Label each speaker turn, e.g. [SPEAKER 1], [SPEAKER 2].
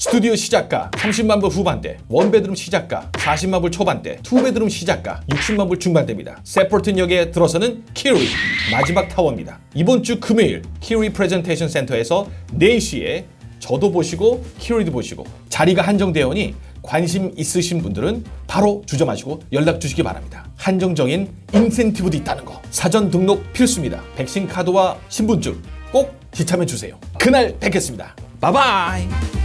[SPEAKER 1] 스튜디오 시작가 30만 불 후반대, one bedroom 시작가 40만 불 초반대, two bedroom 시작가 60만 불 중반대입니다. Sapperton역에 들어서는 키리 마지막 타워입니다. 이번 주 금요일 키리 프레젠테이션 센터에서 4시에 저도 보시고 키리도 보시고 자리가 한정되오니 관심 있으신 분들은 바로 주저마시고 연락 주시기 바랍니다. 한정적인 인센티브도 있다는 거. 사전 등록 필수입니다. 백신 카드와 신분증 꼭 지참해 주세요. 그날 뵙겠습니다. 바이바이.